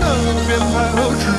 的编排和指